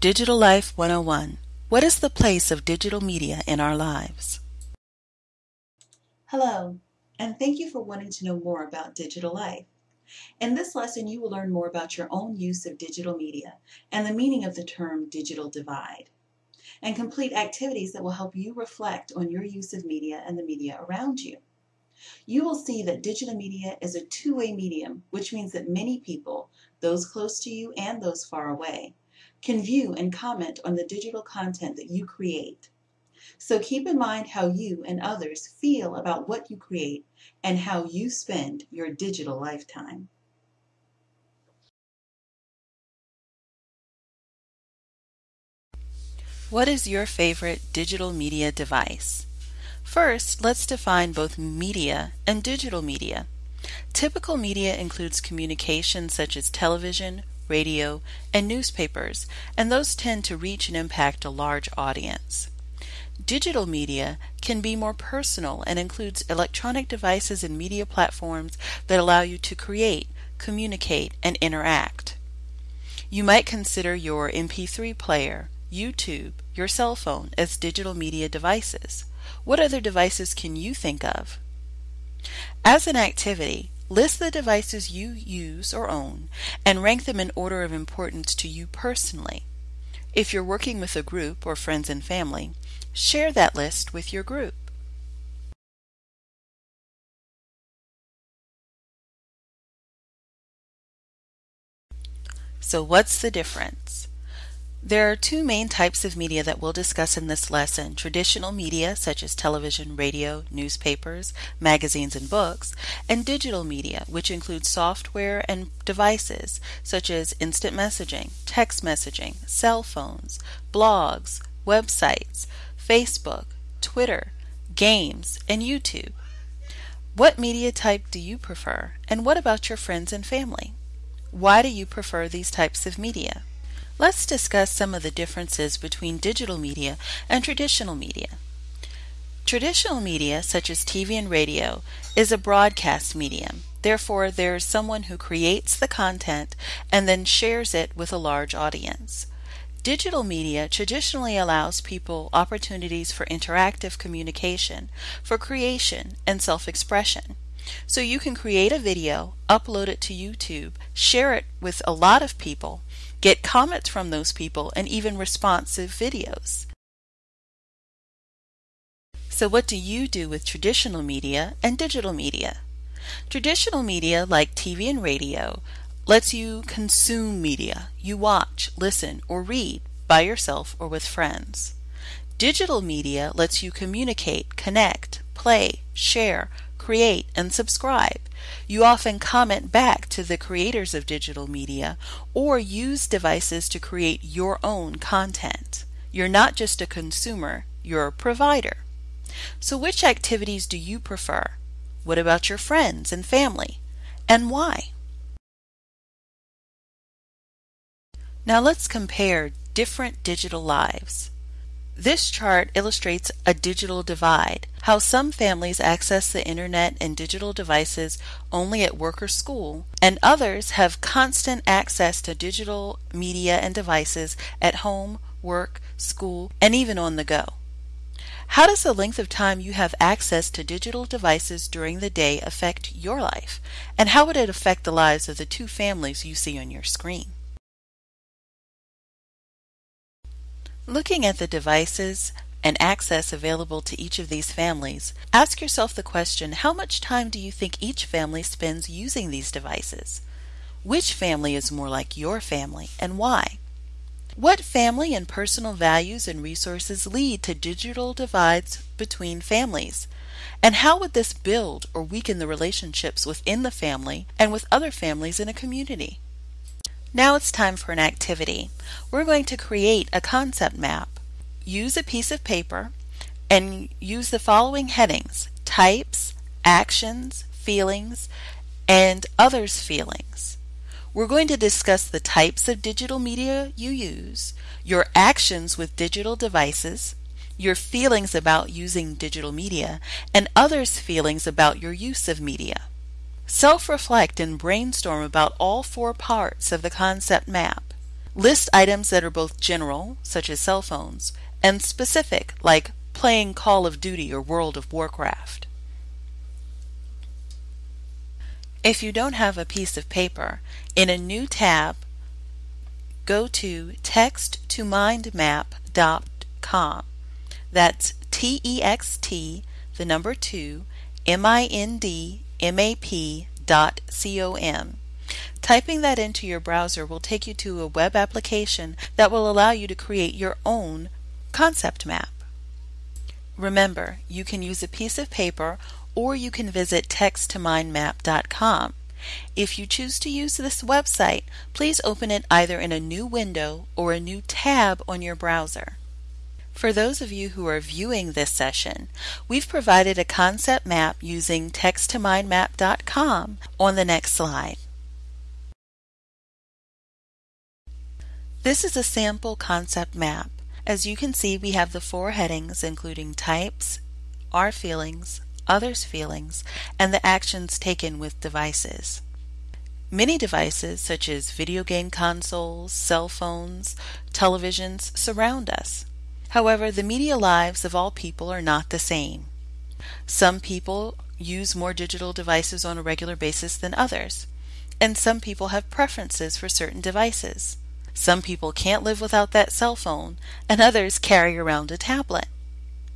Digital Life 101 What is the place of digital media in our lives? Hello, and thank you for wanting to know more about digital life. In this lesson, you will learn more about your own use of digital media and the meaning of the term digital divide, and complete activities that will help you reflect on your use of media and the media around you. You will see that digital media is a two way medium, which means that many people, those close to you and those far away, can view and comment on the digital content that you create. So keep in mind how you and others feel about what you create and how you spend your digital lifetime. What is your favorite digital media device? First, let's define both media and digital media. Typical media includes communications such as television, radio, and newspapers, and those tend to reach and impact a large audience. Digital media can be more personal and includes electronic devices and media platforms that allow you to create, communicate, and interact. You might consider your MP3 player, YouTube, your cell phone as digital media devices. What other devices can you think of? As an activity, list the devices you use or own and rank them in order of importance to you personally. If you're working with a group or friends and family, share that list with your group. So what's the difference? There are two main types of media that we'll discuss in this lesson. Traditional media, such as television, radio, newspapers, magazines, and books, and digital media, which includes software and devices, such as instant messaging, text messaging, cell phones, blogs, websites, Facebook, Twitter, games, and YouTube. What media type do you prefer, and what about your friends and family? Why do you prefer these types of media? Let's discuss some of the differences between digital media and traditional media. Traditional media, such as TV and radio, is a broadcast medium. Therefore, there is someone who creates the content and then shares it with a large audience. Digital media traditionally allows people opportunities for interactive communication, for creation, and self expression. So you can create a video, upload it to YouTube, share it with a lot of people, get comments from those people, and even responsive videos. So what do you do with traditional media and digital media? Traditional media like TV and radio lets you consume media. You watch, listen, or read by yourself or with friends. Digital media lets you communicate, connect, play, share, create, and subscribe. You often comment back to the creators of digital media or use devices to create your own content. You're not just a consumer, you're a provider. So, which activities do you prefer? What about your friends and family? And why? Now let's compare different digital lives. This chart illustrates a digital divide, how some families access the internet and digital devices only at work or school, and others have constant access to digital media and devices at home, work, school, and even on the go. How does the length of time you have access to digital devices during the day affect your life? And how would it affect the lives of the two families you see on your screen? Looking at the devices and access available to each of these families, ask yourself the question how much time do you think each family spends using these devices? Which family is more like your family and why? What family and personal values and resources lead to digital divides between families? And how would this build or weaken the relationships within the family and with other families in a community? Now it's time for an activity. We're going to create a concept map. Use a piece of paper and use the following headings types, actions, feelings, and others' feelings. We're going to discuss the types of digital media you use, your actions with digital devices, your feelings about using digital media, and others' feelings about your use of media. Self reflect and brainstorm about all four parts of the concept map. List items that are both general, such as cell phones, and specific, like playing Call of Duty or World of Warcraft. If you don't have a piece of paper, in a new tab, go to texttomindmap.com. That's T E X T, the number 2, M I N D M A P dot C O M. Typing that into your browser will take you to a web application that will allow you to create your own concept map. Remember, you can use a piece of paper or you can visit texttomindmap.com. If you choose to use this website, please open it either in a new window or a new tab on your browser. For those of you who are viewing this session, we've provided a concept map using texttomindmap.com on the next slide. This is a sample concept map. As you can see, we have the four headings including types, our feelings, others' feelings, and the actions taken with devices. Many devices, such as video game consoles, cell phones, televisions, surround us. However, the media lives of all people are not the same. Some people use more digital devices on a regular basis than others, and some people have preferences for certain devices. Some people can't live without that cell phone, and others carry around a tablet.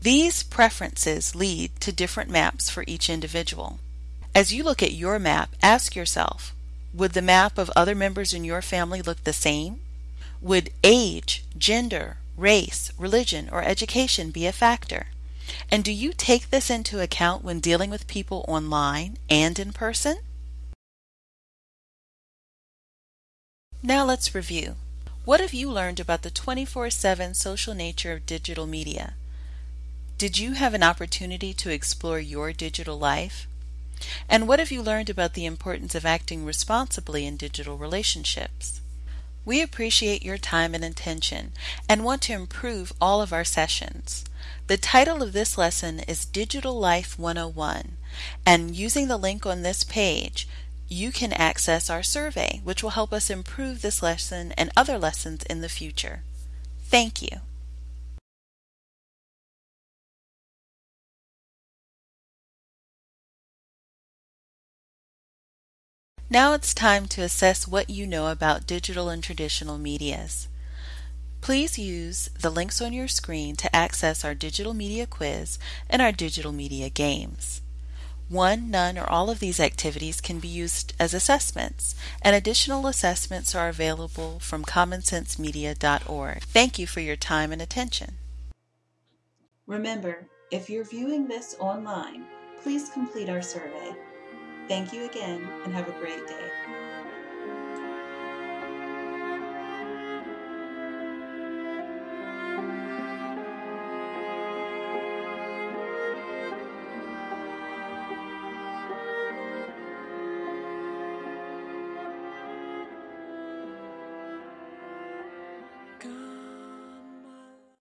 These preferences lead to different maps for each individual. As you look at your map, ask yourself, would the map of other members in your family look the same? Would age, gender, race, religion, or education be a factor? And do you take this into account when dealing with people online and in person? Now let's review. What have you learned about the 24 7 social nature of digital media? Did you have an opportunity to explore your digital life? And what have you learned about the importance of acting responsibly in digital relationships? We appreciate your time and attention and want to improve all of our sessions. The title of this lesson is Digital Life 101, and using the link on this page, you can access our survey, which will help us improve this lesson and other lessons in the future. Thank you. Now it's time to assess what you know about digital and traditional medias. Please use the links on your screen to access our digital media quiz and our digital media games. One, none, or all of these activities can be used as assessments, and additional assessments are available from commonsensemedia.org. Thank you for your time and attention. Remember, if you're viewing this online, please complete our survey. Thank you again and have a great day.